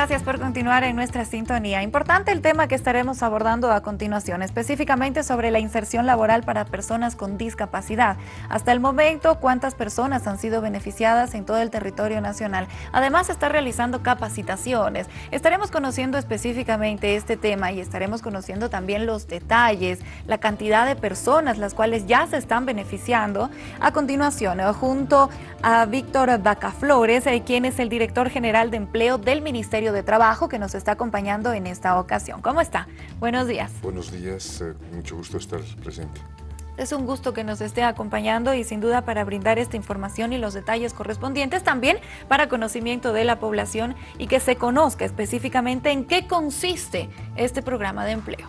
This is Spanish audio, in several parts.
Gracias por continuar en nuestra sintonía. Importante el tema que estaremos abordando a continuación, específicamente sobre la inserción laboral para personas con discapacidad. Hasta el momento, ¿cuántas personas han sido beneficiadas en todo el territorio nacional? Además, se está realizando capacitaciones. Estaremos conociendo específicamente este tema y estaremos conociendo también los detalles, la cantidad de personas las cuales ya se están beneficiando. A continuación, junto a Víctor Bacaflores, eh, quien es el director general de empleo del Ministerio de Trabajo que nos está acompañando en esta ocasión. ¿Cómo está? Buenos días. Buenos días, eh, mucho gusto estar presente. Es un gusto que nos esté acompañando y sin duda para brindar esta información y los detalles correspondientes también para conocimiento de la población y que se conozca específicamente en qué consiste este programa de empleo.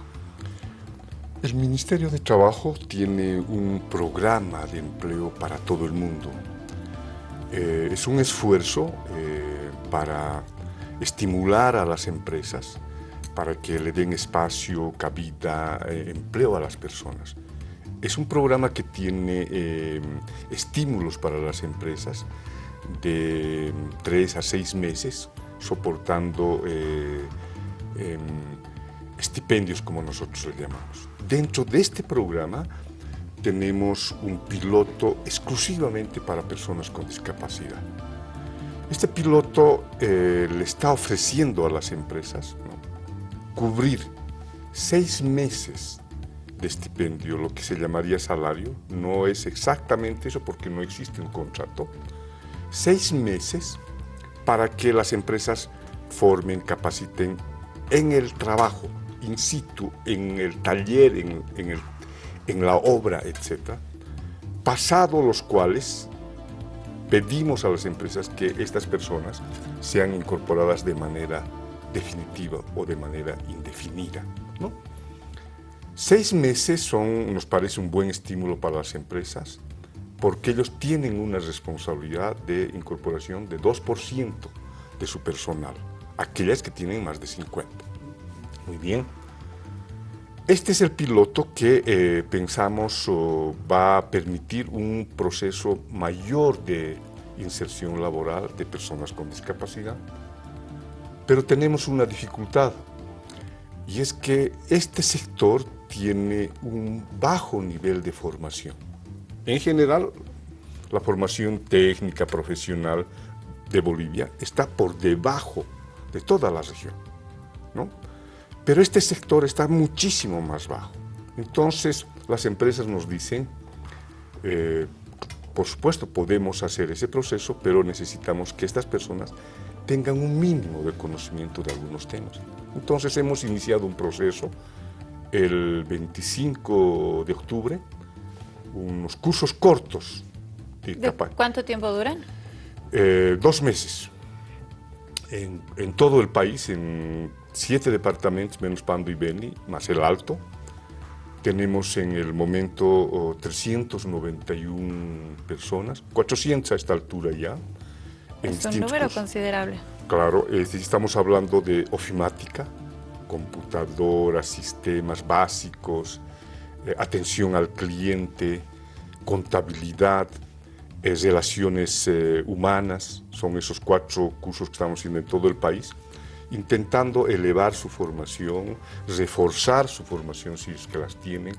El Ministerio de Trabajo tiene un programa de empleo para todo el mundo. Eh, es un esfuerzo eh, para estimular a las empresas para que le den espacio, cabida, eh, empleo a las personas. Es un programa que tiene eh, estímulos para las empresas de tres a seis meses, soportando eh, em, estipendios, como nosotros le llamamos. Dentro de este programa tenemos un piloto exclusivamente para personas con discapacidad. Este piloto eh, le está ofreciendo a las empresas cubrir seis meses de estipendio, lo que se llamaría salario, no es exactamente eso porque no existe un contrato, seis meses para que las empresas formen, capaciten en el trabajo, in situ, en el taller, en, en la obra, etc. Pasado los cuales pedimos a las empresas que estas personas sean incorporadas de manera definitiva o de manera indefinida. Seis meses son, nos parece un buen estímulo para las empresas porque ellos tienen una responsabilidad de incorporación de 2% de su personal, aquellas que tienen más de 50. Muy bien. Este es el piloto que eh, pensamos va a permitir un proceso mayor de inserción laboral de personas con discapacidad. Pero tenemos una dificultad y es que este sector tiene un bajo nivel de formación. En general, la formación técnica profesional de Bolivia está por debajo de toda la región. ¿no? Pero este sector está muchísimo más bajo. Entonces, las empresas nos dicen, eh, por supuesto, podemos hacer ese proceso, pero necesitamos que estas personas tengan un mínimo de conocimiento de algunos temas. Entonces, hemos iniciado un proceso el 25 de octubre, unos cursos cortos. De, ¿Cuánto tiempo duran? Eh, dos meses. En, en todo el país, en siete departamentos menos Pando y Beni, más el Alto. Tenemos en el momento 391 personas, 400 a esta altura ya. Es un número considerable. Claro, estamos hablando de ofimática, computadoras, sistemas básicos, eh, atención al cliente, contabilidad, eh, relaciones eh, humanas, son esos cuatro cursos que estamos haciendo en todo el país intentando elevar su formación, reforzar su formación si es que las tienen,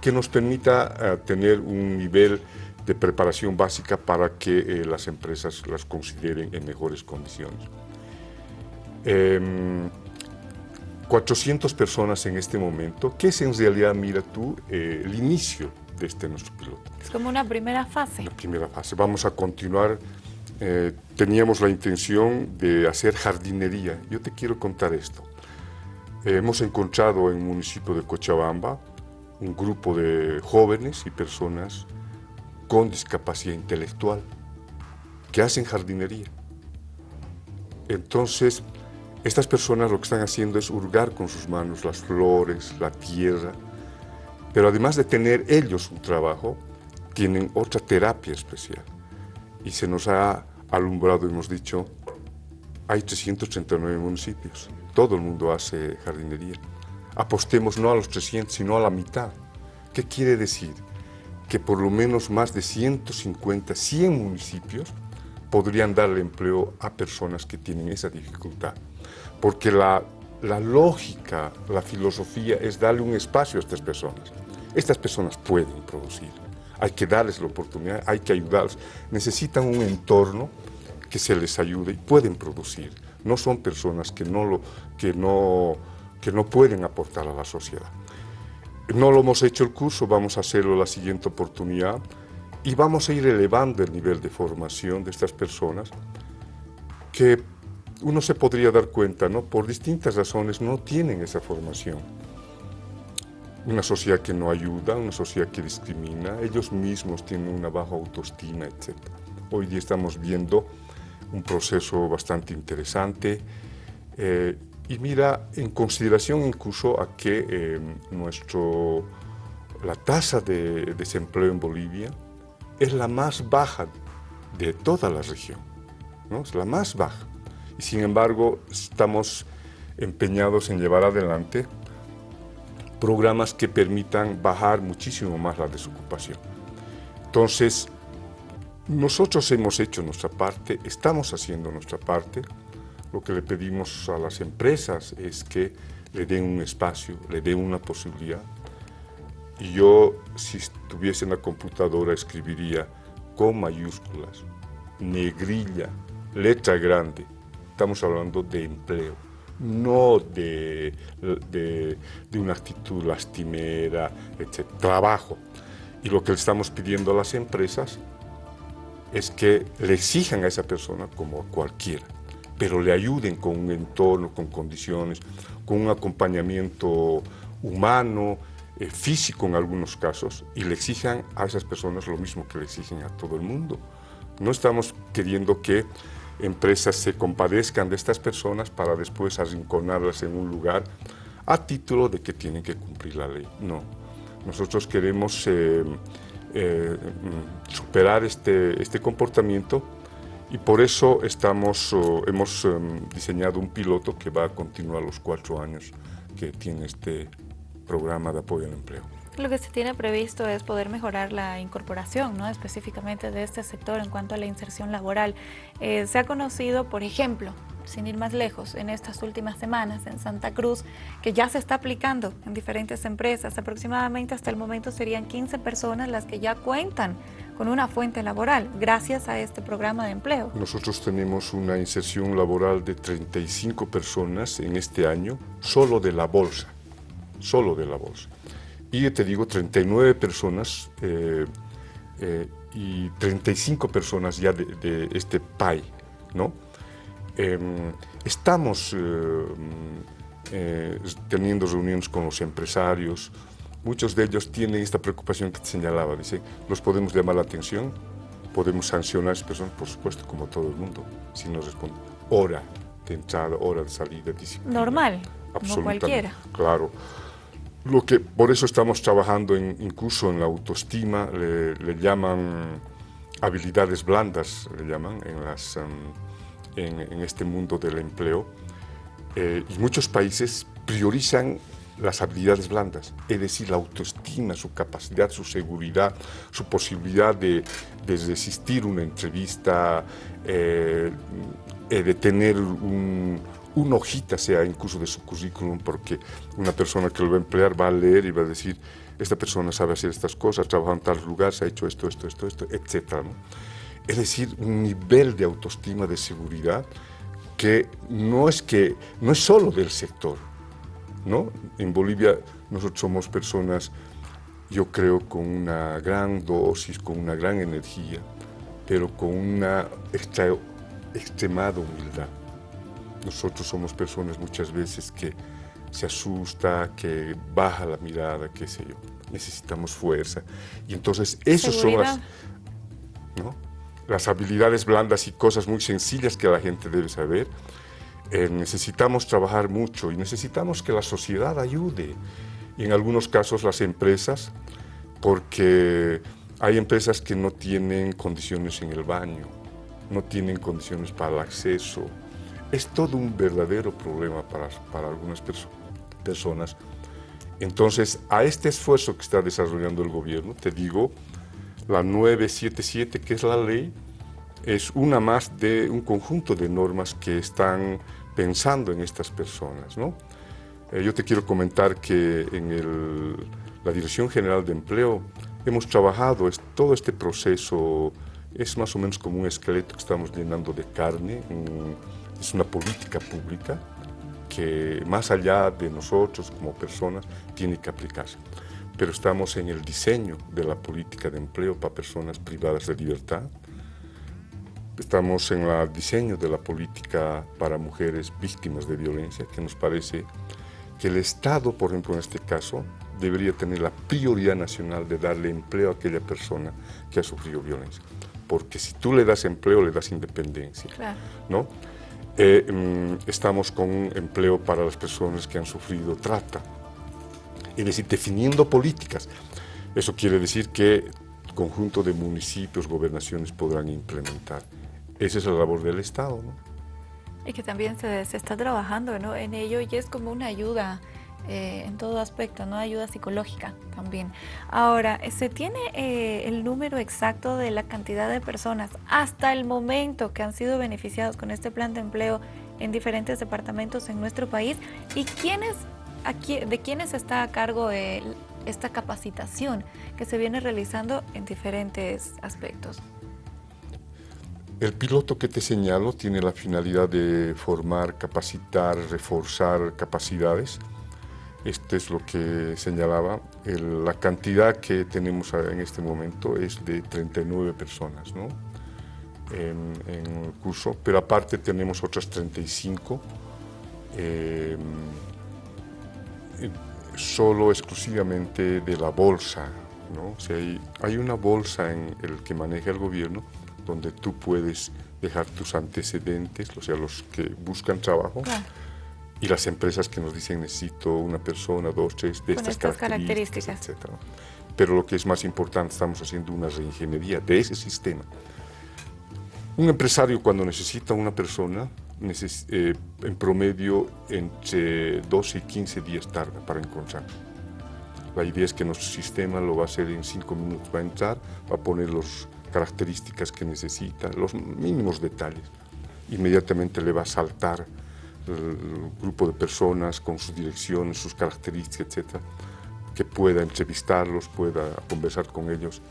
que nos permita eh, tener un nivel de preparación básica para que eh, las empresas las consideren en mejores condiciones. 400 em, personas en este momento, que es en realidad, mira tú, eh, el inicio de este nuestro piloto. Es como una primera fase. La primera fase. Vamos a continuar eh, teníamos la intención de hacer jardinería. Yo te quiero contar esto. Eh, hemos encontrado en el municipio de Cochabamba un grupo de jóvenes y personas con discapacidad intelectual que hacen jardinería. Entonces, estas personas lo que están haciendo es hurgar con sus manos las flores, la tierra, pero además de tener ellos un trabajo, tienen otra terapia especial. Y se nos ha alumbrado hemos dicho, hay 339 municipios, todo el mundo hace jardinería. Apostemos no a los 300, sino a la mitad. ¿Qué quiere decir? Que por lo menos más de 150, 100 municipios podrían darle empleo a personas que tienen esa dificultad. Porque la, la lógica, la filosofía es darle un espacio a estas personas. Estas personas pueden producir, hay que darles la oportunidad, hay que ayudarles. Necesitan un entorno que se les ayude y pueden producir. No son personas que no, lo, que no, que no pueden aportar a la sociedad. No lo hemos hecho el curso, vamos a hacerlo la siguiente oportunidad y vamos a ir elevando el nivel de formación de estas personas que uno se podría dar cuenta, ¿no? por distintas razones no tienen esa formación. Una sociedad que no ayuda, una sociedad que discrimina, ellos mismos tienen una baja autoestima, etc. Hoy día estamos viendo un proceso bastante interesante eh, y mira, en consideración incluso a que eh, nuestro, la tasa de desempleo en Bolivia es la más baja de toda la región, ¿no? es la más baja. Y sin embargo, estamos empeñados en llevar adelante programas que permitan bajar muchísimo más la desocupación. Entonces, nosotros hemos hecho nuestra parte, estamos haciendo nuestra parte. Lo que le pedimos a las empresas es que le den un espacio, le den una posibilidad y yo, si estuviese en la computadora, escribiría con mayúsculas, negrilla, letra grande. Estamos hablando de empleo, no de, de, una actitud lastimera, etc. Trabajo. Y lo que le estamos pidiendo a las empresas es que le exijan a esa persona como a cualquiera, pero le ayuden con un entorno, con condiciones, con un acompañamiento humano, eh, físico en algunos casos y le exijan a esas personas lo mismo que le exigen a todo el mundo. No estamos queriendo que empresas se compadezcan de estas personas para después arrinconarlas en un lugar a título de que tienen que cumplir la ley. No, nosotros queremos eh, eh, superar este, este comportamiento y por eso estamos, hemos diseñado un piloto que va a continuar los cuatro años que tiene este programa de apoyo al empleo. Lo que se tiene previsto es poder mejorar la incorporación, ¿no? específicamente de este sector en cuanto a la inserción laboral. Eh, se ha conocido, por ejemplo, sin ir más lejos, en estas últimas semanas en Santa Cruz, que ya se está aplicando en diferentes empresas. Aproximadamente hasta el momento serían 15 personas las que ya cuentan con una fuente laboral gracias a este programa de empleo. Nosotros tenemos una inserción laboral de 35 personas en este año, solo de la bolsa solo de la bolsa. Y te digo, 39 personas eh, eh, y 35 personas ya de, este PAI, ¿no? Em, estamos eh, teniendo reuniones con los empresarios, muchos de ellos tienen esta preocupación que te señalaba, dice, ¿los podemos llamar la atención? ¿Podemos sancionar a esas personas? Por supuesto, como todo el mundo, si nos responden. Hora de entrada, hora de salida, disciplina. Normal, como cualquiera. Claro. Lo que, por eso estamos trabajando en, incluso en la autoestima, le, llaman habilidades blandas, le llaman em, en, este mundo del empleo. Eh, y muchos países priorizan las habilidades blandas, es decir, la autoestima, su capacidad, su seguridad, su posibilidad de, de resistir una entrevista, eh, eh, de tener un, una hojita sea incluso de su currículum, porque una persona que lo va a emplear va a leer y va a decir, esta persona sabe hacer estas cosas, trabaja en tal lugar, se ha hecho esto, esto, esto, esto, etc. Es decir, un nivel de autoestima, de seguridad, que no es, que, no es solo del sector. ¿no? En Bolivia nosotros somos personas, yo creo, con una gran dosis, con una gran energía, pero con una extremada humildad. Nosotros somos personas muchas veces que se asusta, que baja la mirada, qué sé yo. Necesitamos fuerza. Y entonces, esas son las, las habilidades blandas y cosas muy sencillas que la gente debe saber. Eh, necesitamos trabajar mucho y necesitamos que la sociedad ayude. Y en algunos casos las empresas, porque hay empresas que no tienen condiciones en el baño, no tienen condiciones para el acceso, es todo un verdadero problema para, para algunas personas. Entonces, a este esfuerzo que está desarrollando el gobierno, te digo, la 977, que es la ley, es una más de un conjunto de normas que están pensando en estas personas. ¿no? Eh, yo te quiero comentar que en la Dirección General de Empleo hemos trabajado todo este proceso, es más o menos como un esqueleto que estamos llenando de carne, es una política pública que más allá de nosotros como personas tiene que aplicarse. Pero estamos en el diseño de la política de empleo para personas privadas de libertad, Estamos en el diseño de la política para mujeres víctimas de violencia, que nos parece que el Estado, por ejemplo, en este caso, debería tener la prioridad nacional de darle empleo a aquella persona que ha sufrido violencia. Porque si tú le das empleo, le das independencia. ¿no? Eh, mm, estamos con un empleo para las personas que han sufrido trata. Es decir, definiendo políticas. Eso quiere decir que conjunto de municipios, gobernaciones podrán implementar. Esa es la labor del Estado. ¿no? Y que también se, se está trabajando ¿no? en ello y es como una ayuda eh, en todo aspecto, ¿no? Ayuda psicológica también. Ahora, ¿se tiene eh, el número exacto de la cantidad de personas hasta el momento que han sido beneficiados con este plan de empleo en diferentes departamentos en nuestro país? ¿Y quiénes, de quiénes está a cargo esta capacitación que se viene realizando en diferentes aspectos? El piloto que te señalo tiene la finalidad de formar, capacitar, reforzar capacidades. Esto es lo que señalaba. la cantidad que tenemos en este momento es de 39 personas ¿no? en, el curso, pero aparte tenemos otras 35 em, solo exclusivamente de la bolsa. ¿no? hay, hay una bolsa en el que maneja el gobierno donde tú puedes dejar tus antecedentes, o sea, los que buscan trabajo, y las empresas que nos dicen necesito una persona, dos, tres, de estas, características, etc. Pero lo que es más importante, estamos haciendo una reingeniería de ese sistema. Un empresario cuando necesita una persona, eh, en promedio entre 12 y 15 días tarda para encontrar. La idea es que nuestro sistema lo va a hacer en 5 minutos, va a entrar, va a poner los características que necesita, los mínimos detalles. Inmediatamente le va a saltar grupo de personas con sus direcciones, sus características, etcétera, que pueda entrevistarlos, pueda conversar con ellos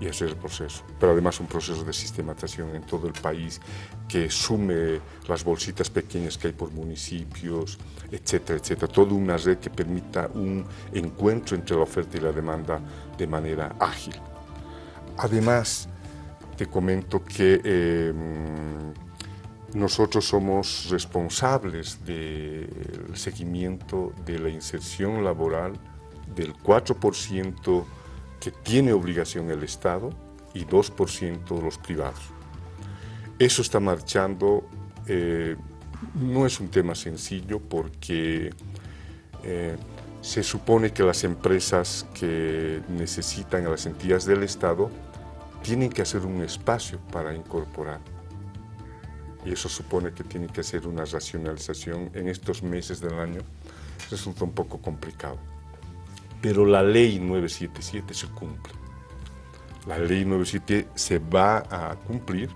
y hacer el proceso. Pero además un proceso de sistematización en todo el país que sume las bolsitas pequeñas que hay por municipios, etcétera, etcétera. Toda una red que permita un encuentro entre la oferta y la demanda de manera ágil. Además, te comento que em, nosotros somos responsables del seguimiento de la inserción laboral del 4% que tiene obligación el Estado y 2% los privados. Eso está marchando, eh, no es un tema sencillo porque eh, se supone que las empresas que necesitan a las entidades del Estado tienen que hacer un espacio para incorporar. Y eso supone que tiene que hacer una racionalización en estos meses del año. Resulta un poco complicado. Pero la ley 977 se cumple. La ley 977 se va a cumplir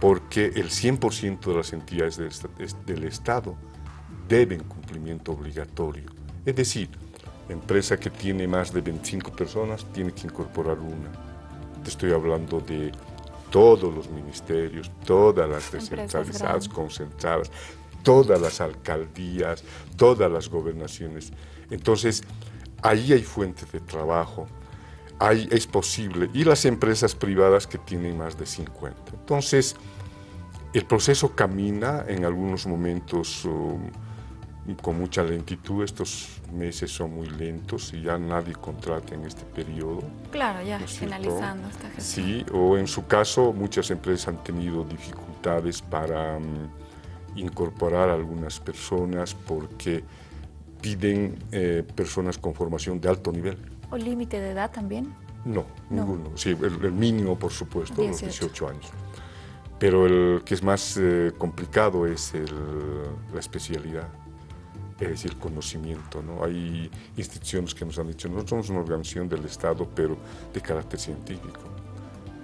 porque el 100% de las entidades del Estado deben cumplimiento obligatorio. Es decir, empresa que tiene más de 25 personas tiene que incorporar una te estoy hablando de todos los ministerios, todas las descentralizadas, concentradas, todas las alcaldías, todas las gobernaciones. Entonces, ahí hay fuentes de trabajo, ahí es posible, y las empresas privadas que tienen más de 50. Entonces, el proceso camina en algunos momentos... Um, con mucha lentitud. Estos meses son muy lentos y ya nadie contrata en este periodo. Claro, ya finalizando esta gestión. Sí, o en su caso muchas empresas han tenido dificultades para mm, incorporar a algunas personas porque piden eh, personas con formación de alto nivel. ¿O límite de edad también? No, ninguno. Sí, el, mínimo, por supuesto, los 18 años. Pero el que es más eh, complicado es la especialidad es decir, conocimiento. ¿no? Hay instituciones que nos han dicho, nosotros somos una organización del Estado, pero de carácter científico.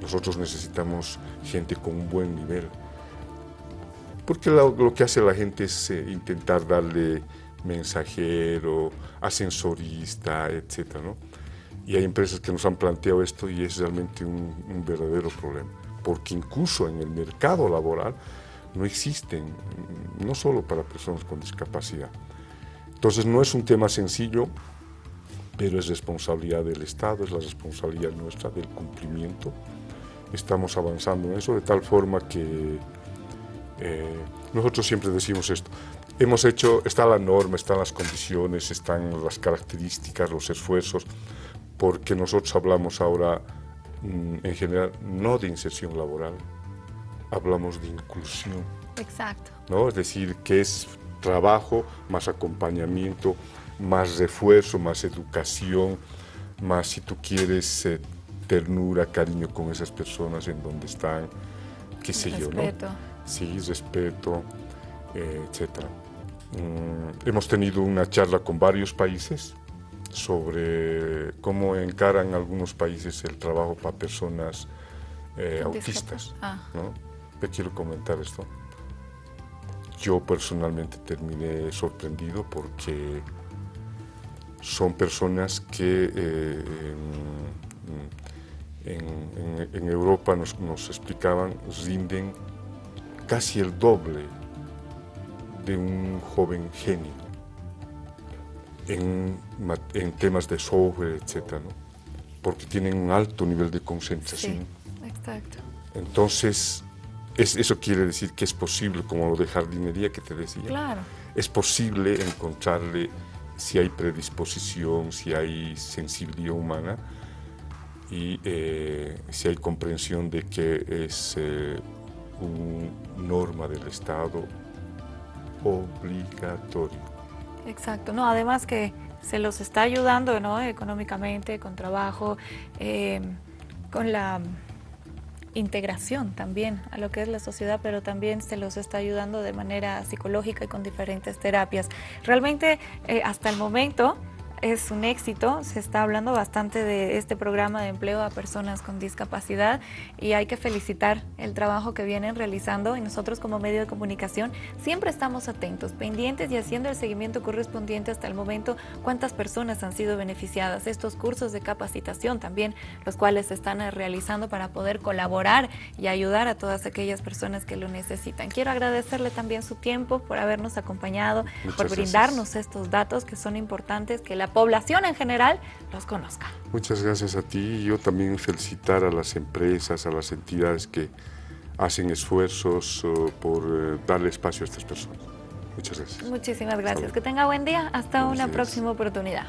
Nosotros necesitamos gente con un buen nivel. Porque lo, que hace la gente es eh, intentar darle mensajero, ascensorista, etc. Y hay empresas que nos han planteado esto y es realmente un, verdadero problema. Porque incluso en el mercado laboral no existen, no solo para personas con discapacidad. Entonces no es un tema sencillo, pero es responsabilidad del Estado, es la responsabilidad nuestra del cumplimiento. Estamos avanzando en eso de tal forma que eh, nosotros siempre decimos esto, hemos hecho, está la norma, están las condiciones, están las características, los esfuerzos, porque nosotros hablamos ahora mm, en general no de inserción laboral, hablamos de inclusión. Exacto. ¿no? Es decir, que es trabajo más acompañamiento, más refuerzo, más educación, más si tú quieres eh, ternura, cariño con esas personas en donde están, qué sé yo, ¿no? Sí, respeto, eh, etc. Mm, hemos tenido una charla con varios países sobre cómo encaran algunos países el trabajo para personas eh, autistas. Ah. ¿no? Te quiero comentar esto. Yo personalmente terminé sorprendido porque son personas que eh, en, Europa nos, nos, explicaban, rinden casi el doble de un joven genio en, temas de software, etc. porque tienen un alto nivel de concentración. Sí, exacto. Entonces, eso quiere decir que es posible, como lo de jardinería que te decía, claro. es posible encontrarle si hay predisposición, si hay sensibilidad humana y eh, si hay comprensión de que es eh, una norma del Estado obligatorio. Exacto, no, además que se los está ayudando ¿no? económicamente, con trabajo, eh, con la integración también a lo que es la sociedad, pero también se los está ayudando de manera psicológica y con diferentes terapias. Realmente, eh, hasta el momento, es un éxito, se está hablando bastante de este programa de empleo a personas con discapacidad y hay que felicitar el trabajo que vienen realizando y nosotros como medio de comunicación siempre estamos atentos, pendientes y haciendo el seguimiento correspondiente hasta el momento cuántas personas han sido beneficiadas, estos cursos de capacitación también, los cuales se están realizando para poder colaborar y ayudar a todas aquellas personas que lo necesitan. Quiero agradecerle también su tiempo por habernos acompañado, por brindarnos estos datos que son importantes, que la población en general los conozca. Muchas gracias a ti y yo también felicitar a las empresas, a las entidades que hacen esfuerzos uh, por uh, darle espacio a estas personas. Muchas gracias. Muchísimas gracias. Que tenga buen día. Hasta una próxima oportunidad.